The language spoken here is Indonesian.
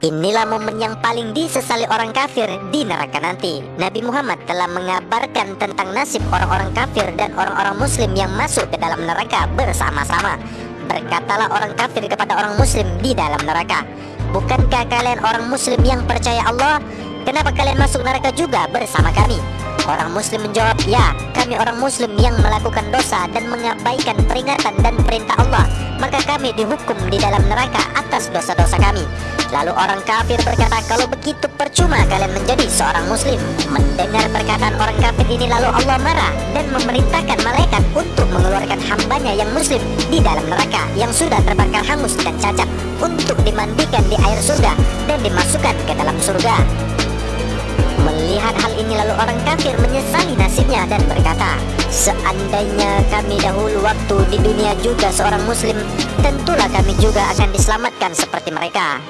Inilah momen yang paling disesali orang kafir di neraka nanti. Nabi Muhammad telah mengabarkan tentang nasib orang-orang kafir dan orang-orang muslim yang masuk ke dalam neraka bersama-sama. Berkatalah orang kafir kepada orang muslim di dalam neraka, "Bukankah kalian orang muslim yang percaya Allah? Kenapa kalian masuk neraka juga bersama kami?" Orang muslim menjawab, ya kami orang muslim yang melakukan dosa dan mengabaikan peringatan dan perintah Allah Maka kami dihukum di dalam neraka atas dosa-dosa kami Lalu orang kafir berkata, kalau begitu percuma kalian menjadi seorang muslim. Mendengar perkataan orang kafir ini lalu Allah marah Dan memerintahkan malaikat untuk mengeluarkan hambanya yang muslim di dalam neraka Yang sudah terbakar hangus dan cacat Untuk dimandikan di air surga dan dimasukkan ke dalam surga. Melihat hal ini lalu orang kafir menyesali nasibnya dan berkata Seandainya kami dahulu waktu di dunia juga seorang muslim Tentulah kami juga akan diselamatkan seperti mereka